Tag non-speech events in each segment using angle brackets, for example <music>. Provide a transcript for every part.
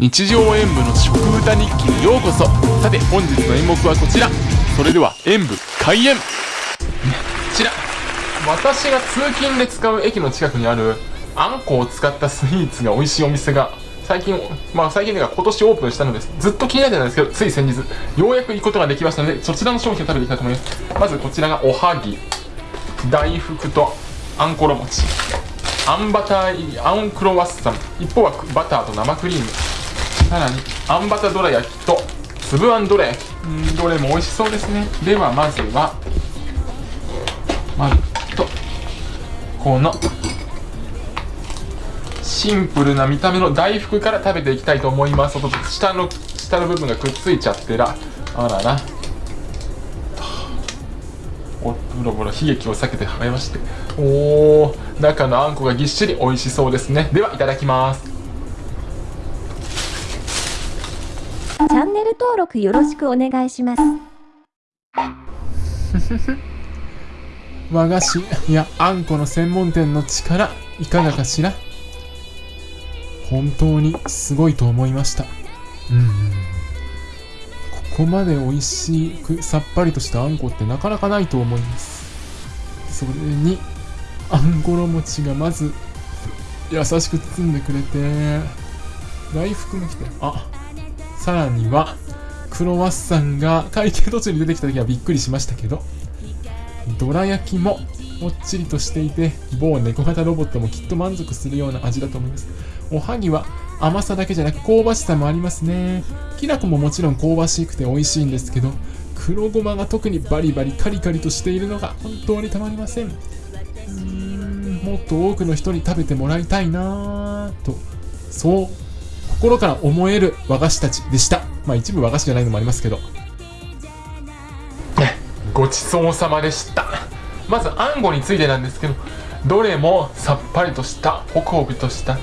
日常演舞の食歌日記にようこそ。さて本日の演目はこちら。それでは演舞開演。こちら。私が通勤で使う駅の近くにあるあんこを使ったスイーツが美味しいお店が最近、まあ最近では今年オープンしたのです。ずっと気になってたんですけど、つい先日、ようやく行くことができましたので、そちらの商品を食べていきたいと思います。まずこちらがおはぎ、大福とあんころ餅、あんバター入り、あんクロワッサン、一方はバターと生クリーム、さらにあんバターどら焼きと粒あんどら焼き、ん。どれも美味しそうですね。ではまずは、まずと、このシンプルな見た目の大福から食べていきたいと思います。下の下の部分がくっついちゃってらあらら。おボロボロ悲劇を避けてはめまして。おお中のあんこがぎっしり美味しそうですね。ではいただきますャンネル登録よろしくお願いします <laughs> 和菓子いやあんこの専門店の力いかがかしら？本当にすごいと思いました。うん。ここまで美味しくさっぱりとしたあんこってなかなかないと思います。それに、あんころ餅がまず優しく包んでくれて、大福も来て、あ、さらには、クロワッサンが会計途中に出てきた時はびっくりしましたけど、どら焼きももっちりとしていて、某猫型ロボットもきっと満足するような味だと思います。おはぎは甘さだけじゃなく香ばしさもありますね。きな粉ももちろん香ばしくて美味しいんですけど、黒ごまが特にバリバリカリカリとしているのが本当にたまりません。ん、もっと多くの人に食べてもらいたいなぁと、そう、心から思える和菓子たちでした。まあ一部和菓子じゃないのもありますけど。ごちそうさまでした。まずあんこについてなんですけど、どれもさっぱりとした、ホクホクとした、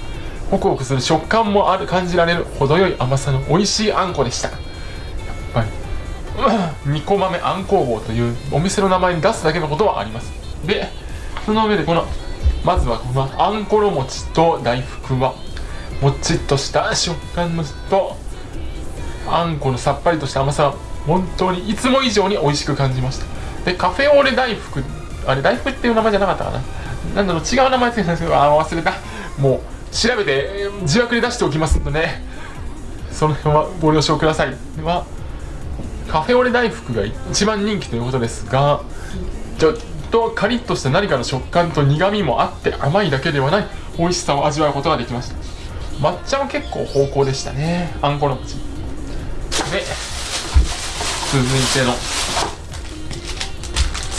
ホクホクする食感もある感じられる程よい甘さの美味しいあんこでしたやっぱりニコ豆あん工房というお店の名前に出すだけのことはありますでその上でこのまずはこのあんころ餅と大福はもちっとした食感のとあんこのさっぱりとした甘さは本当にいつも以上に美味しく感じました。でカフェオレ大福あれ大福っていう名前じゃなかったかな。なんだろう違う名前つけたんですけどあ忘れた。もう調べて字幕で出しておきますのでその辺はご了承ください。ではカフェオレ大福が一番人気ということですがちょっとカリッとした何かの食感と苦みもあって甘いだけではない美味しさを味わうことができました。抹茶も結構芳香でしたね。あんこの口。で続いての。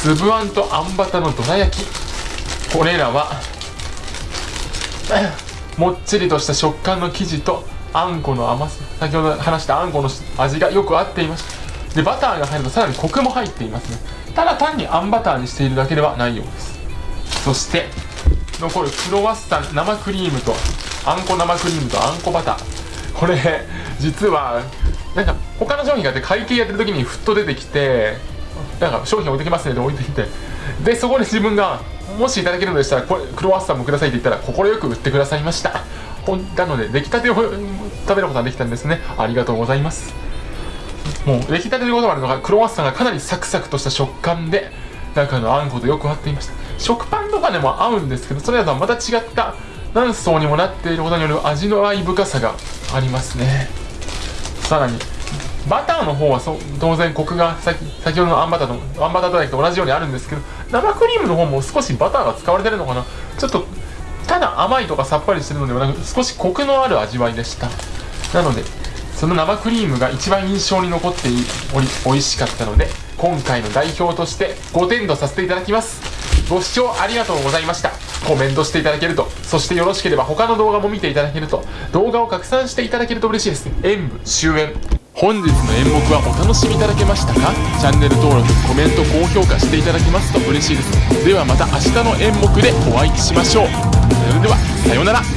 粒あんとあんバタのどら焼き。これらはもっちりとした食感の生地とあんこの甘さ。先ほど話したあんこの味がよく合っています。でバターが入るとさらにコクも入っていますね。ただ単にあんバターにしているだけではないようです。そして残るクロワッサン生クリームとあんこ生クリームとあんこバター。これ実はなんか他の商品があって会計やってる時にふっと出てきてなんか商品置いてきますねって置いてきてでそこで自分がもしいただけるのでしたらこれクロワッサンもくださいって言ったら快く売ってくださいました。ほんなので出来たてを食べることができたんですね。ありがとうございます。もう出来たてでござるのがクロワッサンがかなりサクサクとした食感で中のあんことよく合っていました。食パンとかでも合うんですけどそれらとはまた違った何層にもなっていることによる味の合い深さがありますね。さらにバターの方はそ当然コクが先先ほどのあんバターとあんバターと焼きと同じようにあるんですけど生クリームの方も少しバターが使われてるのかな。ちょっとただ甘いとかさっぱりしてるのではなく少しコクのある味わいでした。なのでその生クリームが一番印象に残っており美味しかったので今回の代表として5点とさせていただきます。ご視聴ありがとうございました。コメントしていただけると。そしてよろしければ他の動画も見ていただけると。動画を拡散していただけると嬉しいです。演舞終演。本日の演目はお楽しみいただけましたか？チャンネル登録コメント高評価していただけますと嬉しいです。ではまた明日の演目でお会いしましょう。それではさようなら。